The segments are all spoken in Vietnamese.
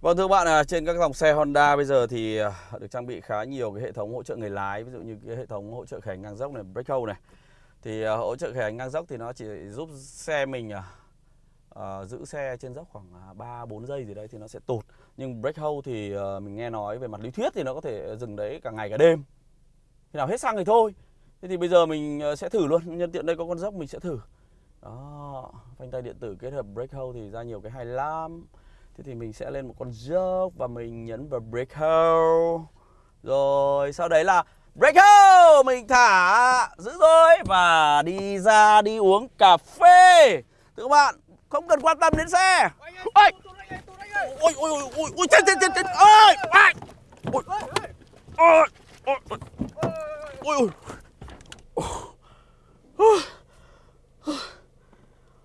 Vâng thưa bạn, à, trên các dòng xe Honda bây giờ thì à, được trang bị khá nhiều cái hệ thống hỗ trợ người lái, ví dụ như cái hệ thống hỗ trợ khởi hành ngang dốc này, brake hold này. Thì à, hỗ trợ khởi hành ngang dốc thì nó chỉ giúp xe mình à, à, giữ xe trên dốc khoảng 3 4 giây gì đấy thì nó sẽ tụt. Nhưng brake hold thì à, mình nghe nói về mặt lý thuyết thì nó có thể dừng đấy cả ngày cả đêm. Khi nào hết xăng thì thôi. Thế thì bây giờ mình sẽ thử luôn, nhân tiện đây có con dốc mình sẽ thử. Đó, phanh tay điện tử kết hợp brake hold thì ra nhiều cái hay lắm. Thế thì mình sẽ lên một con dốc và mình nhấn vào break hold. Rồi sau đấy là break hold mình thả giữ rồi và đi ra đi uống cà phê. Thưa các bạn, không cần quan tâm đến xe. Ôi. Ôi ôi ôi ôi ôi chết chết chết chết. Ôi. Ôi. Ôi. Ôi. Ôi. Ôi.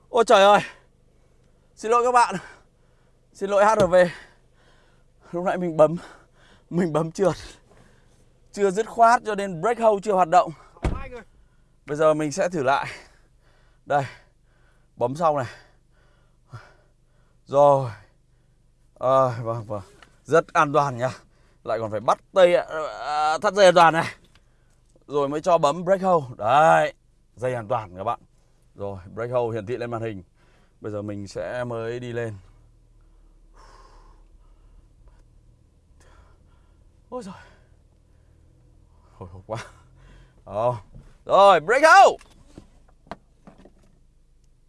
Ôi trời ơi. Xin lỗi các bạn. Xin lỗi HRV Lúc nãy mình bấm Mình bấm trượt. Chưa dứt khoát cho nên brake hold chưa hoạt động. Bây giờ mình sẽ thử lại. Đây Bấm xong này. Rồi. À, Vâng vâng. Rất an toàn nha Lại còn phải bắt tay à, à, thắt dây an toàn này. Rồi mới cho bấm brake hold Đấy Dây an toàn các bạn. Rồi brake hold hiển thị lên màn hình. Bây giờ mình sẽ mới đi lên. Ôi rồi Hồi hộp quá. Ờ, Rồi break out.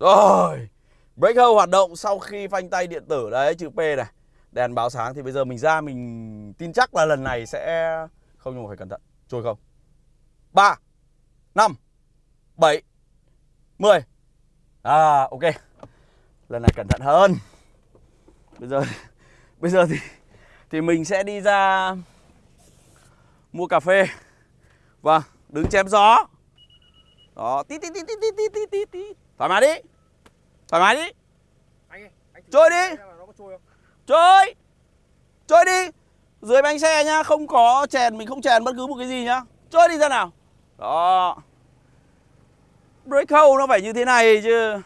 Rồi Break out hoạt động sau khi phanh tay điện tử đấy chữ P này. Đèn báo sáng thì bây giờ mình ra mình tin chắc là lần này sẽ Không nhưng mà phải cẩn thận. Trôi không? 3 5 7 10 À ok. Lần này cẩn thận hơn. Bây giờ Bây giờ thì Thì mình sẽ đi ra mua cà phê. Vâng, đứng chém gió. Đó, tí tí tí tí tí tí tí tí Thoải mái đi. Thoải mái đi. Anh anh Trôi đi. Trôi Trôi. Đi. Dưới bánh xe nhá, không có chèn, mình không chèn bất cứ một cái gì nhá. Trôi đi ra nào. Đó. Brake hold nó phải như thế này chứ.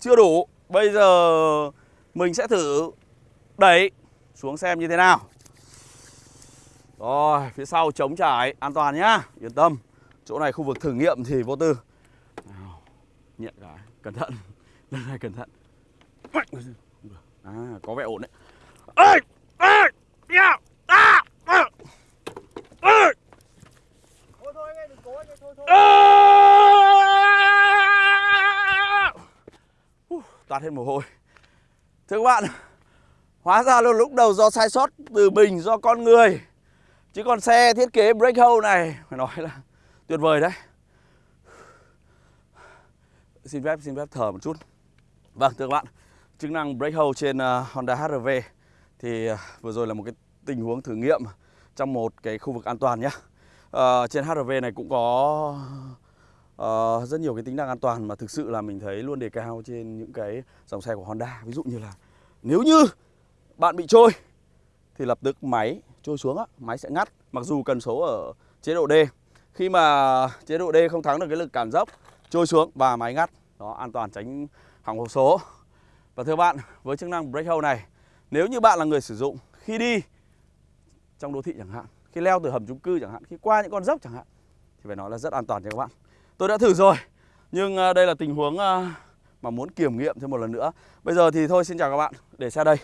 Chưa đủ. Bây giờ mình sẽ thử. Đẩy xuống xem như thế nào rồi, phía sau chống trải, an toàn nhá, yên tâm. Chỗ này khu vực thử nghiệm thì vô tư. Nào, nhẹ cái, cẩn thận. Lần này cẩn thận. À, có vẻ ổn đấy. Ê! Ê! Yeah! À! À! Ê! Thôi thôi anh ơi, đừng cố anh ơi, thôi thôi. Uh, toát hết mồ hôi. Thưa các bạn, hóa ra là lúc đầu do sai sót từ mình, do con người Chứ còn xe thiết kế brake hold này Phải nói là tuyệt vời đấy. Xin phép xin phép thở một chút. Vâng thưa các bạn Chức năng brake hold trên uh, Honda HRV Thì uh, vừa rồi là một cái tình huống thử nghiệm Trong một cái khu vực an toàn nhé uh, ờ, Trên HRV này cũng có uh, rất nhiều cái tính năng an toàn Mà thực sự là mình thấy luôn đề cao trên những cái dòng xe của Honda. Ví dụ như là nếu như bạn bị trôi thì lập tức máy trôi xuống á, máy sẽ ngắt mặc dù cần số ở chế độ D. Khi mà chế độ D không thắng được cái lực cản dốc, trôi xuống và máy ngắt. Đó an toàn tránh hỏng hộp số. Và thưa bạn, với chức năng brake hold này, nếu như bạn là người sử dụng khi đi trong đô thị chẳng hạn, khi leo từ hầm chung cư chẳng hạn, khi qua những con dốc chẳng hạn thì phải nói là rất an toàn cho các bạn. Tôi đã thử rồi, nhưng à, đây là tình huống à, mà muốn kiểm nghiệm thêm một lần nữa. Bây giờ thì thôi xin chào các bạn, để xe đây.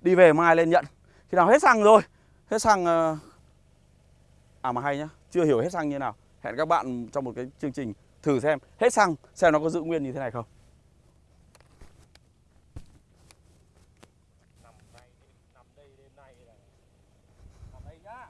Đi về mai lên nhận. Khi nào hết xăng rồi. Hết xăng ờ, À mà hay nhá Chưa hiểu hết xăng như nào. Hẹn các bạn trong một cái chương trình thử xem Hết xăng xem nó có giữ nguyên như thế này không. Nằm đây, đây đêm nay là Nằm đây nhá.